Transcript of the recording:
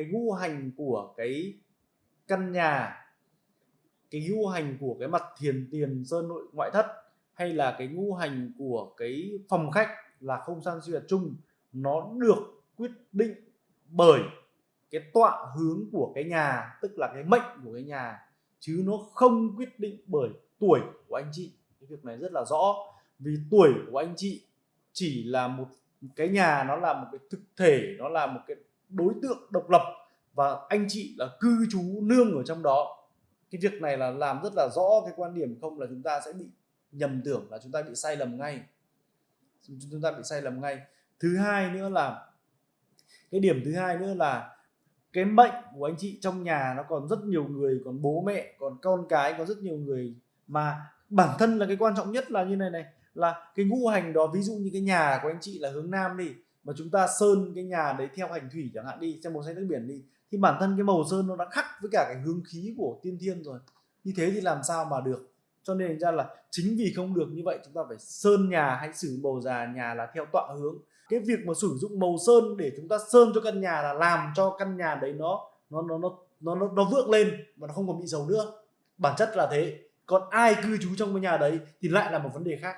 cái ngu hành của cái căn nhà, cái ngu hành của cái mặt thiền tiền sơn nội, ngoại thất, hay là cái ngu hành của cái phòng khách là không gian sinh hoạt chung, nó được quyết định bởi cái tọa hướng của cái nhà, tức là cái mệnh của cái nhà, chứ nó không quyết định bởi tuổi của anh chị. Cái việc này rất là rõ, vì tuổi của anh chị chỉ là một, cái nhà nó là một cái thực thể, nó là một cái đối tượng độc lập và anh chị là cư trú nương ở trong đó. Cái việc này là làm rất là rõ cái quan điểm không là chúng ta sẽ bị nhầm tưởng, là chúng ta bị sai lầm ngay. Chúng ta bị sai lầm ngay. Thứ hai nữa là, cái điểm thứ hai nữa là cái mệnh của anh chị trong nhà nó còn rất nhiều người, còn bố mẹ, còn con cái, có rất nhiều người. Mà bản thân là cái quan trọng nhất là như này này, là cái ngũ hành đó, ví dụ như cái nhà của anh chị là hướng nam đi mà chúng ta sơn cái nhà đấy theo hành thủy chẳng hạn đi xem màu xanh nước biển đi thì bản thân cái màu sơn nó đã khắc với cả cái hướng khí của tiên thiên rồi. Như thế thì làm sao mà được? Cho nên ra là chính vì không được như vậy chúng ta phải sơn nhà hay sử màu già nhà là theo tọa hướng. Cái việc mà sử dụng màu sơn để chúng ta sơn cho căn nhà là làm cho căn nhà đấy nó nó nó nó nó nó, nó vượng lên và nó không còn bị dầu nữa. Bản chất là thế. Còn ai cư trú trong cái nhà đấy thì lại là một vấn đề khác.